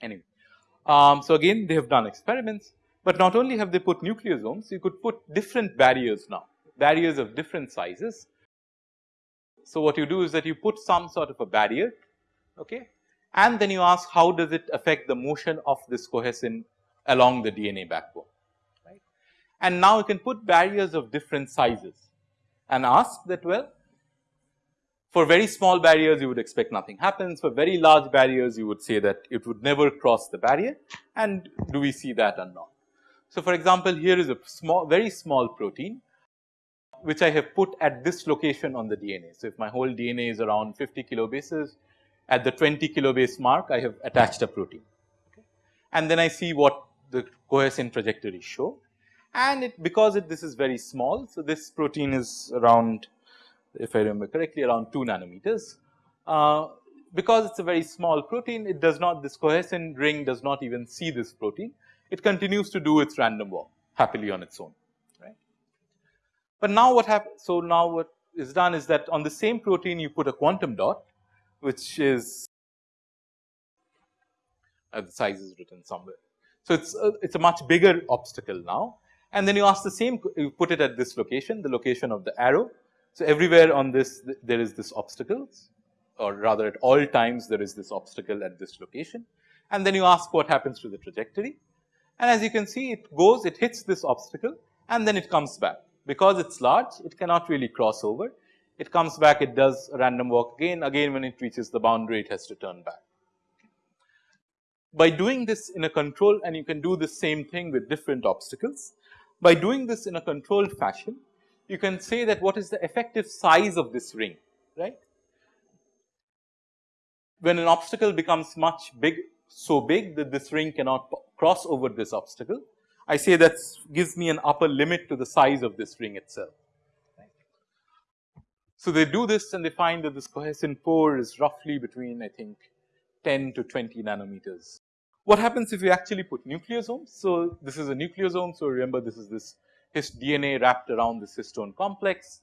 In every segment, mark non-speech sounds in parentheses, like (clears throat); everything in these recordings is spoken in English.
Anyway, um, so again they have done experiments, but not only have they put nucleosomes, you could put different barriers now, barriers of different sizes. So, what you do is that you put some sort of a barrier okay, and then you ask how does it affect the motion of this cohesin along the DNA backbone right. And now you can put barriers of different sizes and ask that well for very small barriers you would expect nothing happens, for very large barriers you would say that it would never cross the barrier and do we see that or not. So, for example, here is a small very small protein which I have put at this location on the DNA. So, if my whole DNA is around 50 kilobases at the 20 kilobase mark I have attached a protein okay. and then I see what the cohesin trajectory show and it because it this is very small. So, this protein is around if I remember correctly around 2 nanometers. Uh, because it is a very small protein, it does not this cohesin ring does not even see this protein. It continues to do its random walk happily on its own, right. But now what happens? So, now what is done is that on the same protein you put a quantum dot, which is uh, the size is written somewhere. So, it's a, it's a much bigger obstacle now. And then you ask the same you put it at this location the location of the arrow. So, everywhere on this there is this obstacles or rather at all times there is this obstacle at this location. And then you ask what happens to the trajectory. And as you can see it goes it hits this obstacle and then it comes back. Because it is large it cannot really cross over it comes back it does random walk again again when it reaches the boundary it has to turn back. By doing this in a control and you can do the same thing with different obstacles by doing this in a controlled fashion you can say that what is the effective size of this ring, right. When an obstacle becomes much big, so big that this ring cannot cross over this obstacle, I say that gives me an upper limit to the size of this ring itself. So, they do this and they find that this cohesin pore is roughly between I think 10 to 20 nanometers. What happens if you actually put nucleosomes? So, this is a nucleosome. So, remember this is this his DNA wrapped around this histone complex.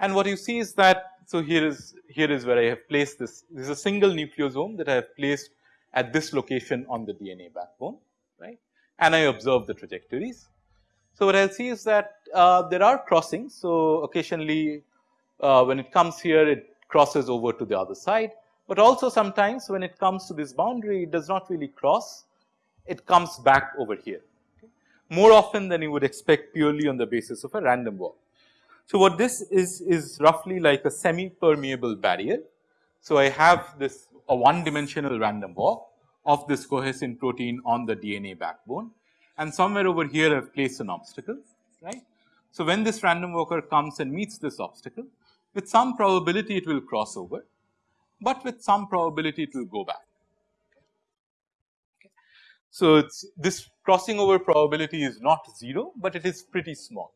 And what you see is that, so here is, here is where I have placed this, this is a single nucleosome that I have placed at this location on the DNA backbone, right, and I observe the trajectories. So, what I will see is that uh, there are crossings. So, occasionally uh, when it comes here it crosses over to the other side, but also sometimes when it comes to this boundary it does not really cross, it comes back over here more often than you would expect purely on the basis of a random walk. So, what this is is roughly like a semi permeable barrier. So, I have this a one dimensional random walk of this cohesin protein on the DNA backbone and somewhere over here I have placed an obstacle right. So, when this random walker comes and meets this obstacle with some probability it will cross over, but with some probability it will go back. So, this crossing over probability is not 0, but it is pretty small.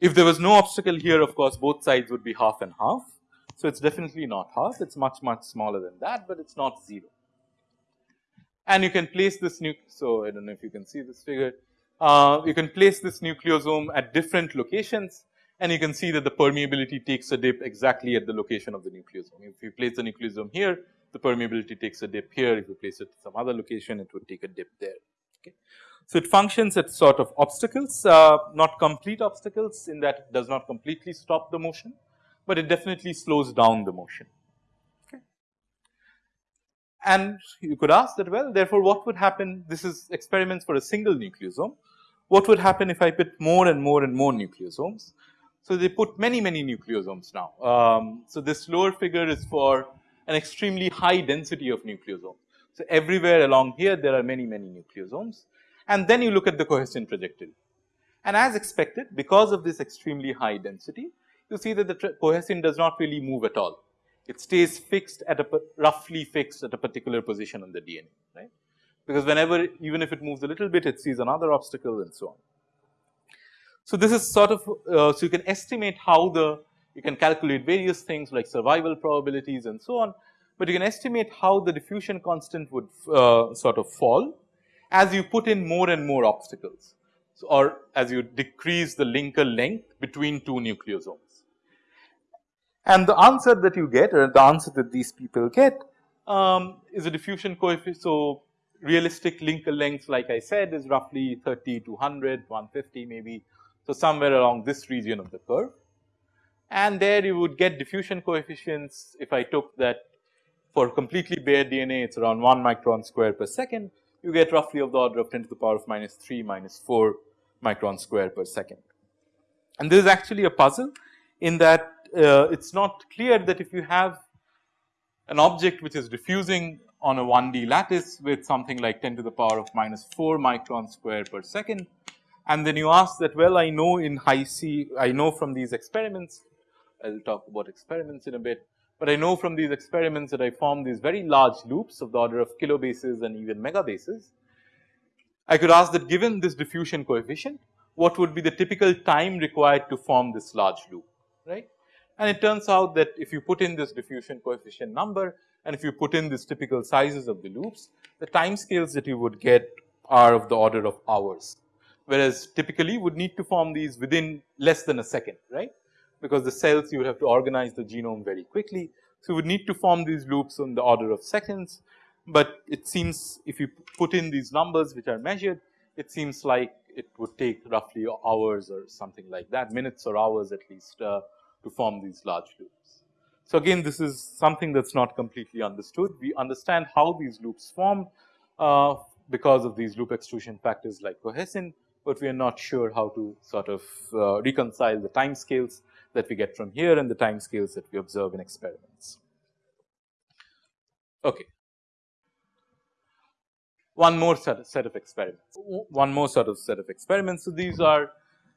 If there was no obstacle here of course, both sides would be half and half. So, it is definitely not half it is much much smaller than that, but it is not 0. And you can place this nu so I do not know if you can see this figure. Uh, you can place this nucleosome at different locations and you can see that the permeability takes a dip exactly at the location of the nucleosome. If you place the nucleosome here, the permeability takes a dip here. If you place it at some other location, it would take a dip there. Okay. So, it functions as sort of obstacles, uh, not complete obstacles in that it does not completely stop the motion, but it definitely slows down the motion. And you could ask that well, therefore, what would happen? This is experiments for a single nucleosome. What would happen if I put more and more and more nucleosomes? So, they put many, many nucleosomes now. Um, so, this lower figure is for an extremely high density of nucleosomes. So, everywhere along here there are many many nucleosomes and then you look at the cohesin trajectory. And as expected because of this extremely high density you see that the cohesin does not really move at all. It stays fixed at a roughly fixed at a particular position on the DNA right because whenever even if it moves a little bit it sees another obstacle and so on. So, this is sort of uh, so you can estimate how the You can calculate various things like survival probabilities and so on, but you can estimate how the diffusion constant would uh, sort of fall as you put in more and more obstacles or as you decrease the linker length between two nucleosomes. And the answer that you get or the answer that these people get um, is a diffusion coefficient. So, realistic linker length like I said is roughly 30 to 100, 150 maybe. So, somewhere along this region of the curve and there you would get diffusion coefficients if I took that for completely bare DNA it is around 1 micron square per second you get roughly of the order of 10 to the power of minus 3 minus 4 micron square per second. And this is actually a puzzle in that uh, it is not clear that if you have an object which is diffusing on a 1D lattice with something like 10 to the power of minus 4 micron square per second and then you ask that well I know in Hi-C I know from these experiments I will talk about experiments in a bit, but I know from these experiments that I form these very large loops of the order of kilobases and even megabases. I could ask that given this diffusion coefficient, what would be the typical time required to form this large loop, right. And it turns out that if you put in this diffusion coefficient number and if you put in these typical sizes of the loops, the time scales that you would get are of the order of hours, whereas typically would need to form these within less than a second, right? Because the cells you would have to organize the genome very quickly. So, you would need to form these loops on the order of seconds, but it seems if you put in these numbers which are measured, it seems like it would take roughly hours or something like that, minutes or hours at least uh, to form these large loops. So, again this is something that is not completely understood. We understand how these loops form uh, because of these loop extrusion factors like cohesin, but we are not sure how to sort of uh, reconcile the time scales that we get from here and the time scales that we observe in experiments. Okay. One more set of, set of experiments, one more sort of set of experiments. So, these are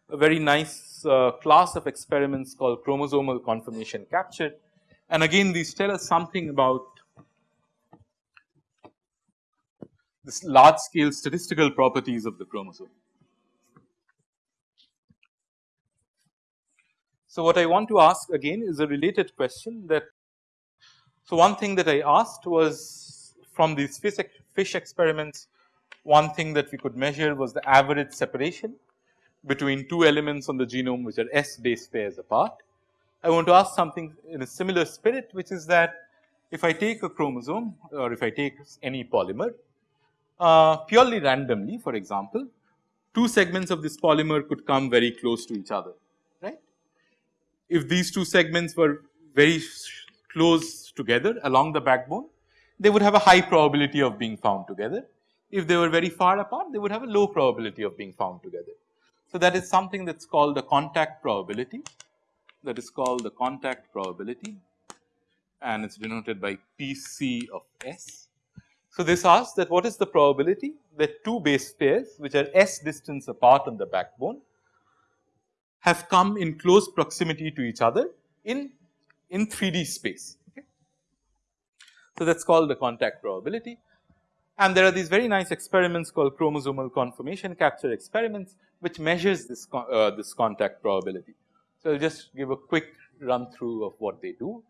a very nice uh, class of experiments called chromosomal conformation capture and again these tell us something about this large scale statistical properties of the chromosome. So, what I want to ask again is a related question that so one thing that I asked was from these fish, fish experiments one thing that we could measure was the average separation between two elements on the genome which are S base pairs apart. I want to ask something in a similar spirit which is that if I take a chromosome or if I take any polymer uh, purely randomly for example, two segments of this polymer could come very close to each other right. if these two segments were very close together along the backbone, they would have a high probability of being found together. If they were very far apart, they would have a low probability of being found together. So, that is something that is called the contact probability that is called the contact probability and it is denoted by PC of S. So, this asks that what is the probability that two base pairs which are S distance apart on the backbone have come in close proximity to each other in, in 3D space. Okay. So, that is called the contact probability and there are these very nice experiments called chromosomal conformation capture experiments which measures this, uh, this contact probability. So, I will just give a quick run through of what they do.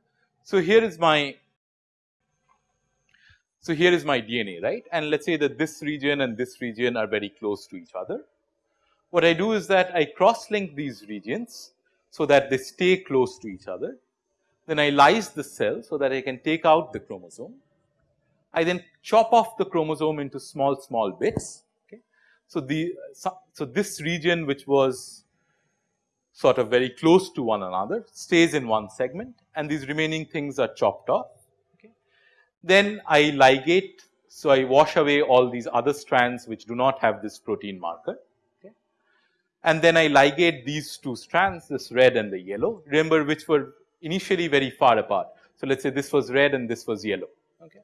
So, here is my so here is my DNA right and let us say that this region and this region are very close to each other what I do is that I cross link these regions so that they stay close to each other. Then I lyse the cell so that I can take out the chromosome. I then chop off the chromosome into small small bits. So, the so this region which was sort of very close to one another stays in one segment and these remaining things are chopped off. Okay. Then I ligate so I wash away all these other strands which do not have this protein marker and then I ligate these two strands this red and the yellow remember which were initially very far apart. So, let us say this was red and this was yellow okay.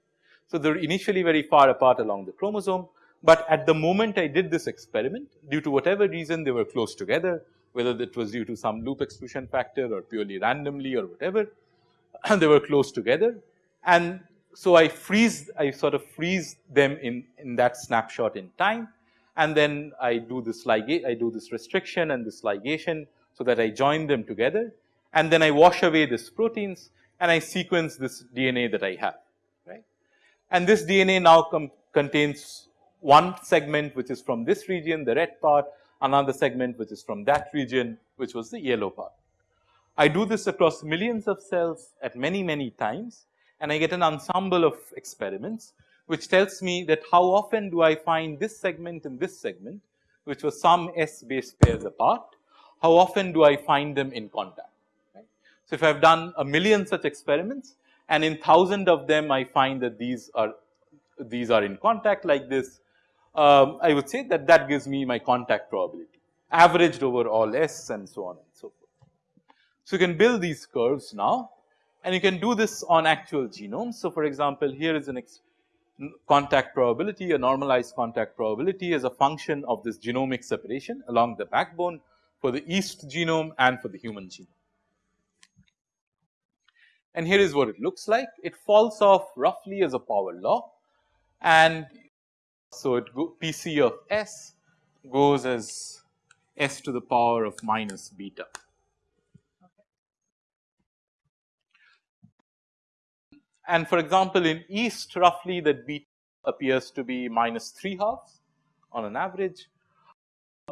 So, they are initially very far apart along the chromosome, but at the moment I did this experiment due to whatever reason they were close together whether that was due to some loop extrusion factor or purely randomly or whatever and (clears throat) they were close together. And so I freeze I sort of freeze them in in that snapshot in time. And then I do this ligate, I do this restriction and this ligation so that I join them together. And then I wash away this proteins and I sequence this DNA that I have right. And this DNA now contains one segment which is from this region the red part another segment which is from that region which was the yellow part. I do this across millions of cells at many many times and I get an ensemble of experiments which tells me that how often do I find this segment and this segment which was some S base pairs apart, how often do I find them in contact. Right. So, if I have done a million such experiments and in thousand of them I find that these are these are in contact like this, um, I would say that that gives me my contact probability averaged over all S and so on and so forth. So, you can build these curves now and you can do this on actual genomes. So, for example, here is an contact probability, a normalized contact probability as a function of this genomic separation along the backbone for the yeast genome and for the human genome. And here is what it looks like. It falls off roughly as a power law and so it go Pc of s goes as s to the power of minus beta. And for example, in yeast roughly that beta appears to be minus 3 halves on an average.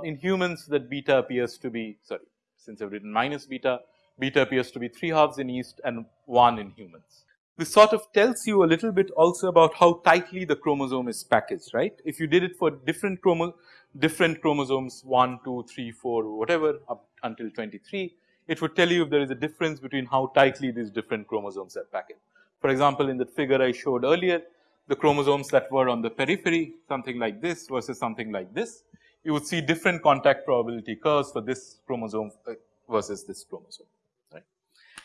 In humans that beta appears to be sorry since I have written minus beta, beta appears to be 3 halves in yeast and 1 in humans. This sort of tells you a little bit also about how tightly the chromosome is packaged right. If you did it for different chromo different chromosomes 1, 2, 3, 4 whatever up until 23, it would tell you if there is a difference between how tightly these different chromosomes are packaged. For example, in the figure I showed earlier, the chromosomes that were on the periphery something like this versus something like this, you would see different contact probability curves for this chromosome uh, versus this chromosome.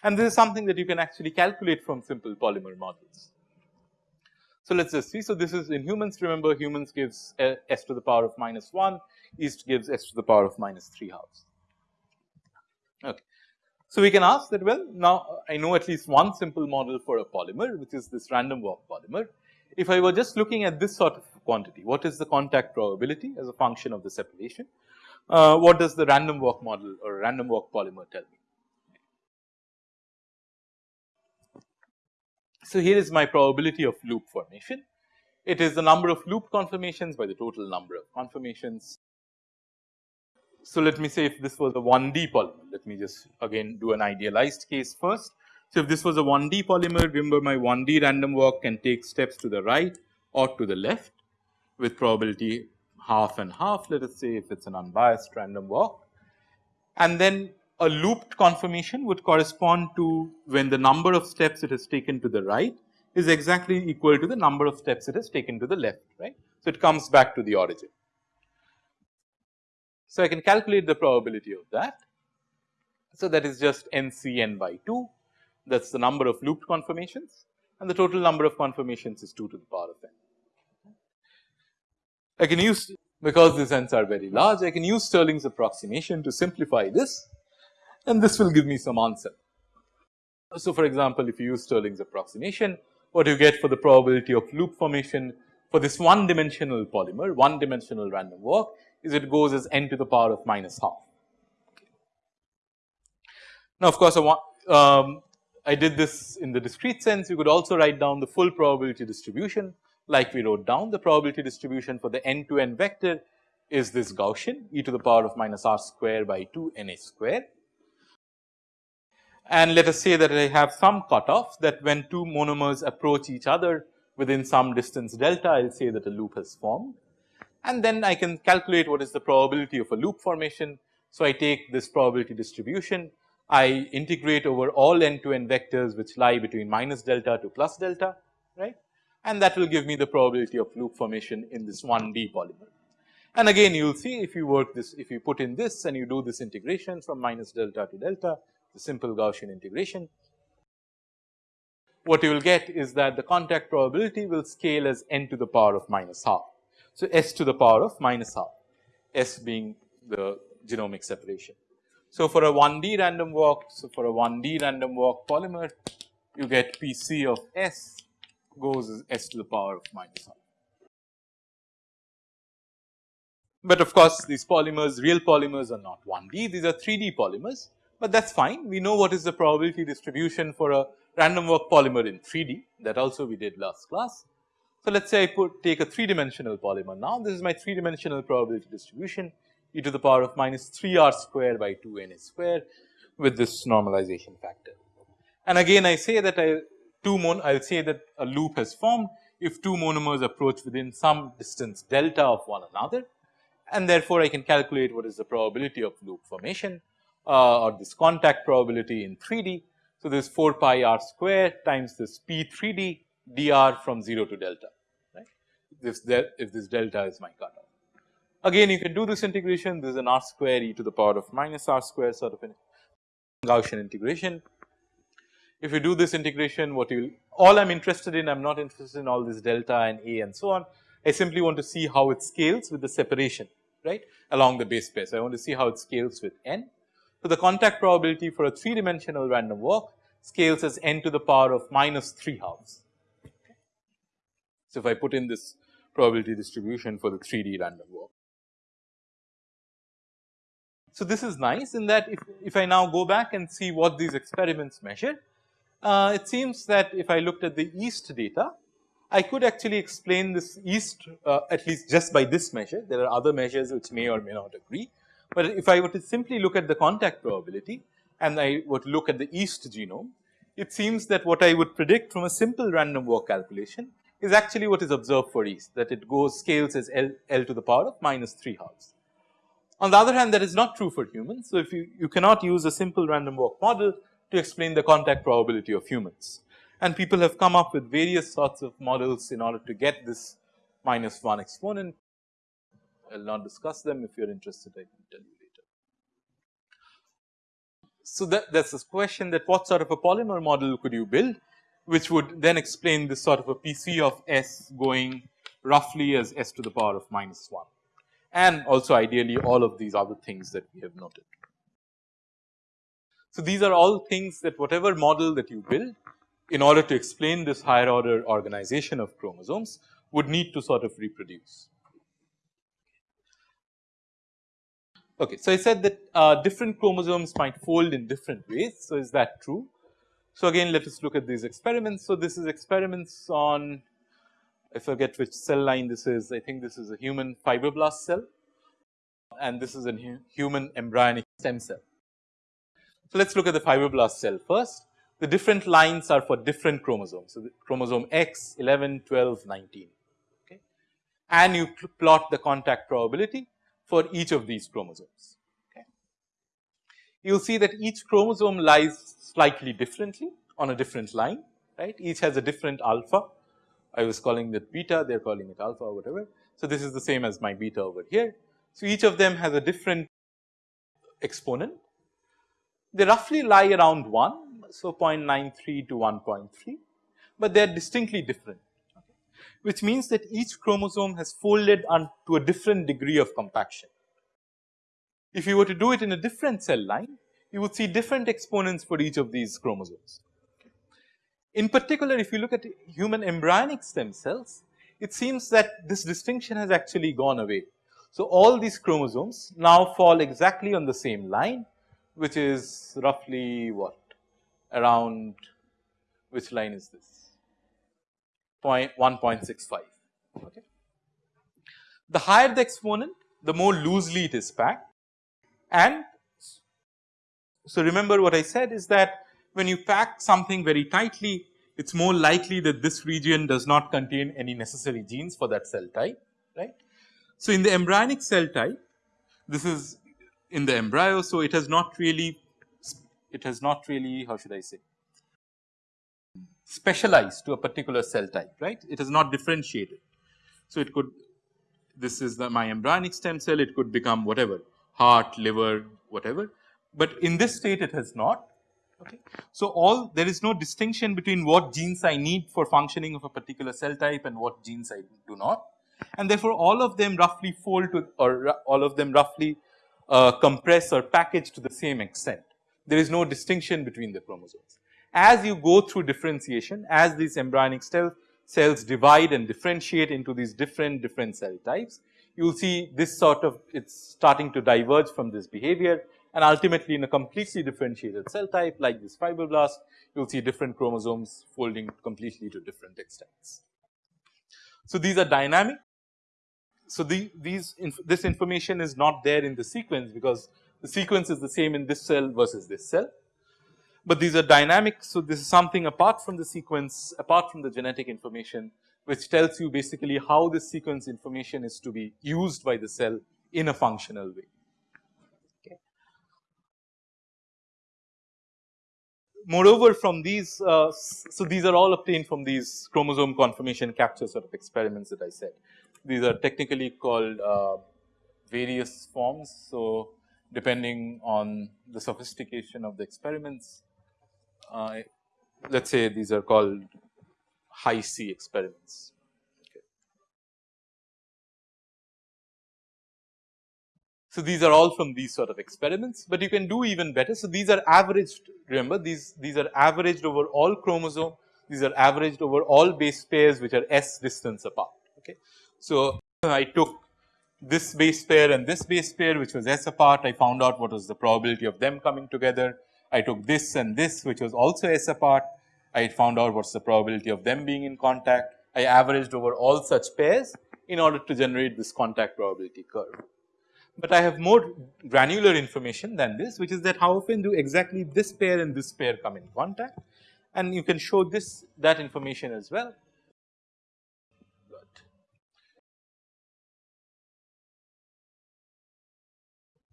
And this is something that you can actually calculate from simple polymer models. So, let us just see. So, this is in humans remember humans gives uh, s to the power of minus 1, yeast gives s to the power of minus 3 halves. Okay. So, we can ask that well now I know at least one simple model for a polymer which is this random walk polymer. If I were just looking at this sort of quantity what is the contact probability as a function of the separation, uh, what does the random walk model or random walk polymer tell me. So, here is my probability of loop formation. It is the number of loop conformations by the total number of conformations so, let me say if this was a 1D polymer, let me just again do an idealized case first. So, if this was a 1D polymer, remember my 1D random walk can take steps to the right or to the left with probability half and half, let us say if it is an unbiased random walk. And then a looped conformation would correspond to when the number of steps it has taken to the right is exactly equal to the number of steps it has taken to the left, right. So, it comes back to the origin. So, I can calculate the probability of that. So, that is just n c n by 2 that is the number of looped conformations and the total number of conformations is 2 to the power of n. I can use because these n's are very large I can use Stirling's approximation to simplify this and this will give me some answer. So, for example, if you use Stirling's approximation what you get for the probability of loop formation for this one dimensional polymer one dimensional random walk is it goes as n to the power of minus half. Now, of course, I, want, um, I did this in the discrete sense you could also write down the full probability distribution like we wrote down the probability distribution for the n to n vector is this Gaussian e to the power of minus r square by 2 n a square. And let us say that I have some cutoff that when two monomers approach each other within some distance delta I will say that a loop has formed and then I can calculate what is the probability of a loop formation. So, I take this probability distribution, I integrate over all n to n vectors which lie between minus delta to plus delta, right, and that will give me the probability of loop formation in this 1D polymer. And again you will see if you work this, if you put in this and you do this integration from minus delta to delta, the simple Gaussian integration, what you will get is that the contact probability will scale as n to the power of minus half. So, s to the power of minus half, s being the genomic separation. So, for a 1D random walk, so for a 1D random walk polymer, you get P c of s goes as s to the power of minus half. But of course, these polymers, real polymers are not 1D, these are 3D polymers. But that is fine. We know what is the probability distribution for a random walk polymer in 3D that also we did last class. So, let us say I put take a 3 dimensional polymer now this is my 3 dimensional probability distribution e to the power of minus 3 r square by 2 n a square with this normalization factor. And again I say that I two mon I will say that a loop has formed if two monomers approach within some distance delta of one another and therefore I can calculate what is the probability of loop formation uh, or this contact probability in 3D. So, this 4 pi r square times this p 3D dr from 0 to delta right if, if this delta is my cutoff. Again you can do this integration this is an r square e to the power of minus r square sort of an Gaussian integration. If you do this integration what you all I am interested in I am not interested in all this delta and a and so on I simply want to see how it scales with the separation right along the base pair. So, I want to see how it scales with n. So, the contact probability for a 3 dimensional random walk scales as n to the power of minus 3 halves. So, if I put in this probability distribution for the 3D random walk. So, this is nice in that if, if I now go back and see what these experiments measure, uh, it seems that if I looked at the yeast data, I could actually explain this yeast uh, at least just by this measure. There are other measures which may or may not agree. But if I were to simply look at the contact probability and I were to look at the yeast genome, it seems that what I would predict from a simple random walk calculation is actually what is observed for yeast that it goes scales as L, L to the power of minus 3 halves. On the other hand that is not true for humans. So, if you, you cannot use a simple random walk model to explain the contact probability of humans and people have come up with various sorts of models in order to get this minus 1 exponent. I will not discuss them if you are interested I can tell you later. So, that that is this question that what sort of a polymer model could you build which would then explain this sort of a PC of S going roughly as S to the power of minus 1 and also ideally all of these other things that we have noted. So, these are all things that whatever model that you build in order to explain this higher order organization of chromosomes would need to sort of reproduce. Okay, so I said that uh, different chromosomes might fold in different ways. So is that true? So again, let us look at these experiments. So this is experiments on, I forget which cell line this is. I think this is a human fibroblast cell, and this is a human embryonic stem cell. So let's look at the fibroblast cell first the different lines are for different chromosomes. So, chromosome X, 11, 12, 19 okay. and you plot the contact probability for each of these chromosomes. You will see that each chromosome lies slightly differently on a different line right each has a different alpha I was calling it beta they are calling it alpha or whatever. So, this is the same as my beta over here. So, each of them has a different exponent they roughly lie around 1 so 0.93 to 1.3, but they are distinctly different which means that each chromosome has folded on to a different degree of compaction. If you were to do it in a different cell line, you would see different exponents for each of these chromosomes. In particular, if you look at human embryonic stem cells, it seems that this distinction has actually gone away. So, all these chromosomes now fall exactly on the same line, which is roughly what around which line is this? Point 1.65. Okay. The higher the exponent, the more loosely it is packed and so remember what I said is that when you pack something very tightly, it is more likely that this region does not contain any necessary genes for that cell type, right. So, in the embryonic cell type, this is in the embryo. So, it has not really it has not really how should I say specialized to a particular cell type right it is not differentiated. So, it could this is the my embryonic stem cell it could become whatever heart liver whatever, but in this state it has not okay. So, all there is no distinction between what genes I need for functioning of a particular cell type and what genes I do not and therefore, all of them roughly fold to or all of them roughly uh, compress or package to the same extent there is no distinction between the chromosomes. As you go through differentiation, as these embryonic cell cells divide and differentiate into these different different cell types, you will see this sort of it is starting to diverge from this behavior and ultimately in a completely differentiated cell type like this fibroblast you will see different chromosomes folding completely to different extents. So, these are dynamic. So, the, these inf this information is not there in the sequence because the sequence is the same in this cell versus this cell, but these are dynamic. So, this is something apart from the sequence apart from the genetic information which tells you basically how this sequence information is to be used by the cell in a functional way. moreover from these, uh, so these are all obtained from these chromosome conformation capture sort of experiments that I said. These are technically called uh, various forms. So, depending on the sophistication of the experiments, uh, let us say these are called Hi-C experiments. So, these are all from these sort of experiments, but you can do even better. So, these are averaged remember these, these are averaged over all chromosome, these are averaged over all base pairs which are s distance apart. Okay. So, I took this base pair and this base pair which was s apart, I found out what was the probability of them coming together. I took this and this which was also s apart, I found out what is the probability of them being in contact. I averaged over all such pairs in order to generate this contact probability curve but I have more granular information than this which is that how often do exactly this pair and this pair come in contact and you can show this that information as well.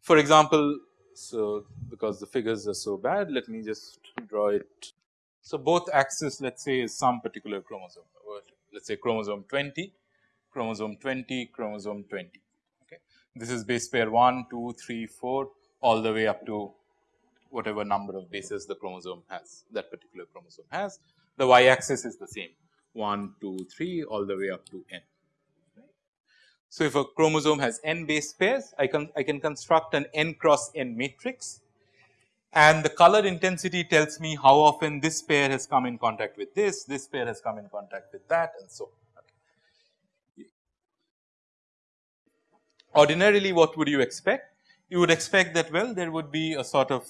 For example, so because the figures are so bad let me just draw it. So, both axis let us say is some particular chromosome let us say chromosome 20, chromosome 20, chromosome 20 Okay. this is base pair 1, 2, 3, 4 all the way up to whatever number of bases the chromosome has that particular chromosome has. The y axis is the same 1, 2, 3 all the way up to n. So, if a chromosome has n base pairs I can I can construct an n cross n matrix and the color intensity tells me how often this pair has come in contact with this, this pair has come in contact with that and so on. ordinarily what would you expect? You would expect that well there would be a sort of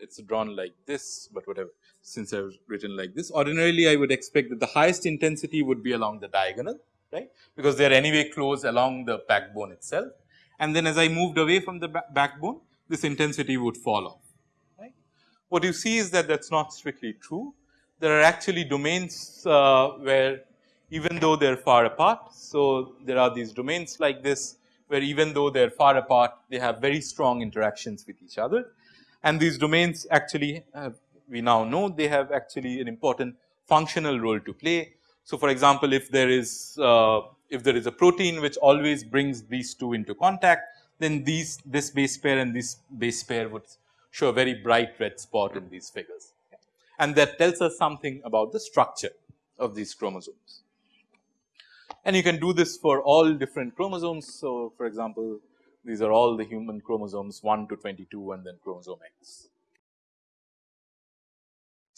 it is drawn like this, but whatever since I have written like this ordinarily I would expect that the highest intensity would be along the diagonal right because they are anyway close along the backbone itself and then as I moved away from the backbone this intensity would fall off right. What you see is that that is not strictly true there are actually domains uh, where even though they are far apart. So, there are these domains like this where even though they are far apart they have very strong interactions with each other and these domains actually we now know they have actually an important functional role to play. So, for example, if there is uh, if there is a protein which always brings these two into contact then these this base pair and this base pair would show a very bright red spot in these figures and that tells us something about the structure of these chromosomes and you can do this for all different chromosomes. So, for example, these are all the human chromosomes 1 to 22 and then chromosome X.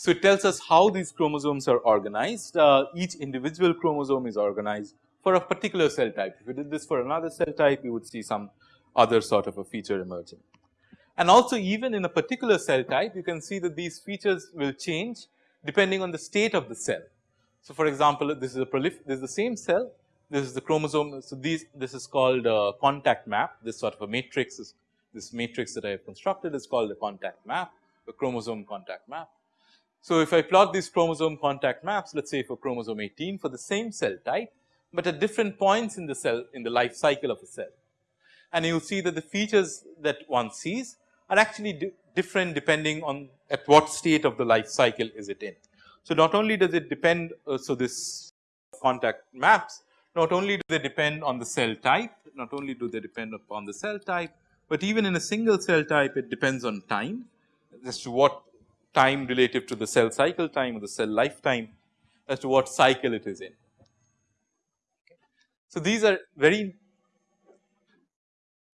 So, it tells us how these chromosomes are organized. Uh, each individual chromosome is organized for a particular cell type. If you did this for another cell type, you would see some other sort of a feature emerging. And also even in a particular cell type, you can see that these features will change depending on the state of the cell. So, for example, this is a prolif this is the same cell, this is the chromosome. So, these this is called a contact map, this sort of a matrix is this matrix that I have constructed is called the contact map, the chromosome contact map. So, if I plot these chromosome contact maps, let us say for chromosome 18 for the same cell type, but at different points in the cell in the life cycle of a cell. And you will see that the features that one sees are actually di different depending on at what state of the life cycle is it in. So, not only does it depend, uh, so this contact maps not only do they depend on the cell type, not only do they depend upon the cell type, but even in a single cell type it depends on time as to what time relative to the cell cycle time or the cell lifetime as to what cycle it is in. So, these are very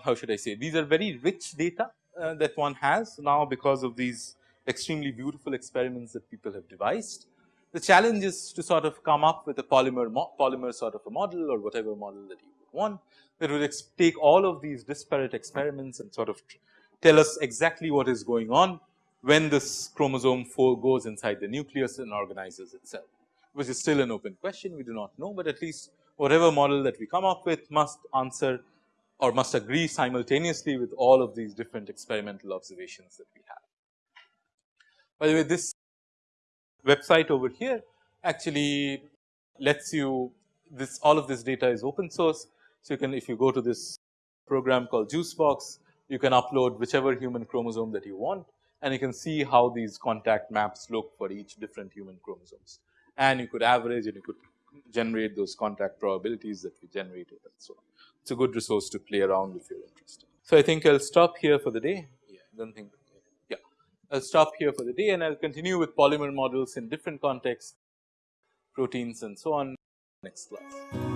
how should I say these are very rich data uh, that one has now because of these extremely beautiful experiments that people have devised. The challenge is to sort of come up with a polymer polymer sort of a model or whatever model that you want. that would take all of these disparate experiments and sort of tell us exactly what is going on when this chromosome 4 goes inside the nucleus and organizes itself, which is still an open question we do not know, but at least whatever model that we come up with must answer or must agree simultaneously with all of these different experimental observations that we have. By the way, this website over here actually lets you this all of this data is open source. So, you can if you go to this program called Juicebox, you can upload whichever human chromosome that you want and you can see how these contact maps look for each different human chromosomes. And you could average and you could generate those contact probabilities that we generated and so on. It's a good resource to play around if you're interested. So, I think I'll stop here for the day. Yeah, I don't think yeah. I'll stop here for the day and I'll continue with polymer models in different contexts, proteins and so on next class.